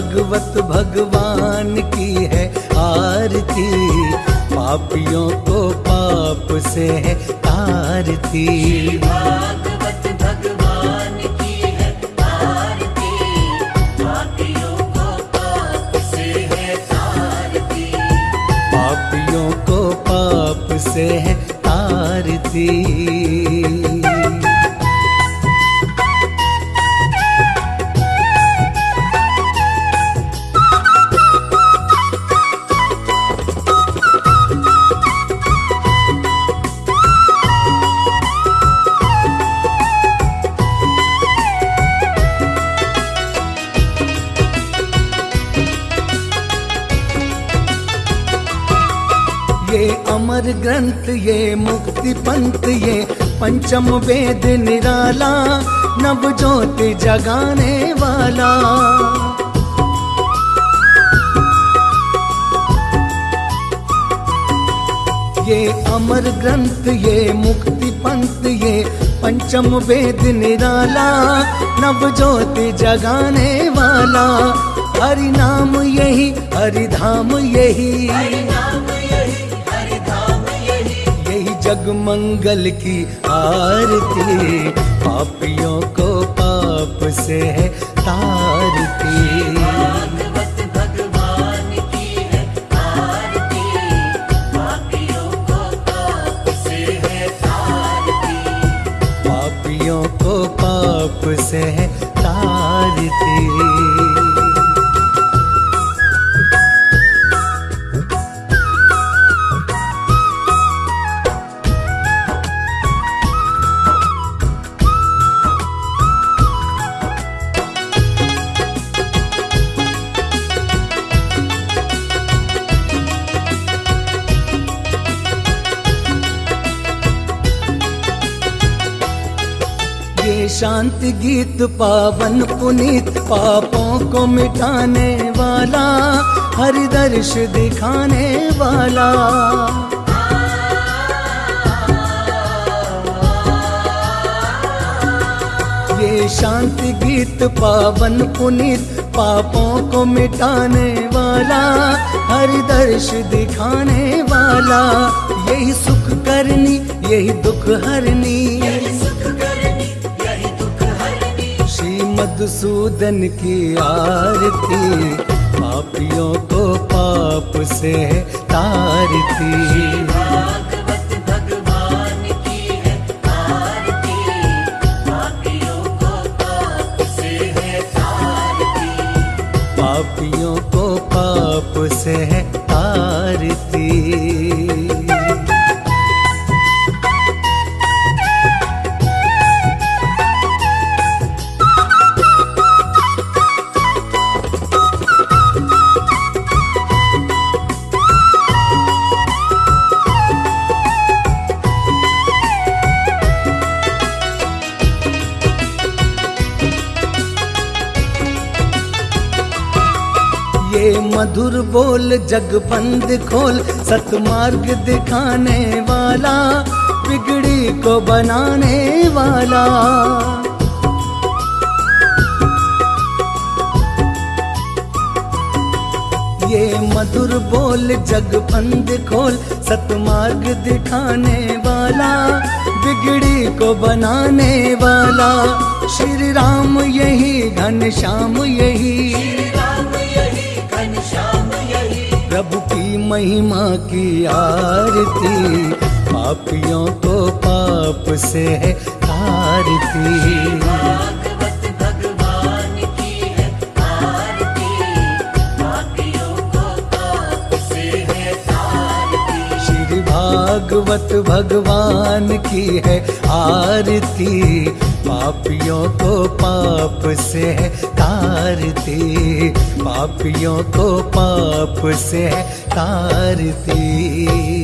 भागवत भगवान की है आरती। पापियों को पाप से है तारती। भागवत भगवान की है आरती। पापियों को पाप से है तारती। पापियों को पाप से है तारती। अमर ग्रंथ ये, मुक्ति पंथ ये, पंचम वेद निराला, नव ज्योति जगाने वाला। ये अमर ग्रंथ ये, मुक्ति पंथ ये, पंचम वेद निराला, नव ज्योति जगाने वाला। हरि नाम यही, हरि धाम यही। हरि नाम यही जग मंगल की आरती। पापियों को पाप से है तारती। पापियों को पाप से है तारती। शांति गीत, पावन पुनीत, पापों को मिटाने वाला हरि दर्श दिखाने वाला। ये शांति गीत, पावन पुनीत, पापों को मिटाने वाला हरि दर्श दिखाने वाला। यही सुख करनी, यही दुख हरनी। मधुसूदन की आरती पापियों को पाप से तारती। पापियों को पाप से है ये मधुर बोल जग बंद खोल, सतमार्ग दिखाने वाला, बिगड़ी को बनाने वाला। ये मधुर बोल जग बंद खोल, सतमार्ग दिखाने वाला, बिगड़ी को बनाने वाला। श्री राम यही, घन श्याम यही। प्रभु की महिमा की आरती पापियों को पाप से है तारती भागवत भगवान की है आरती। पापियों को पाप से है तारती। पापियों को पाप से है तारती।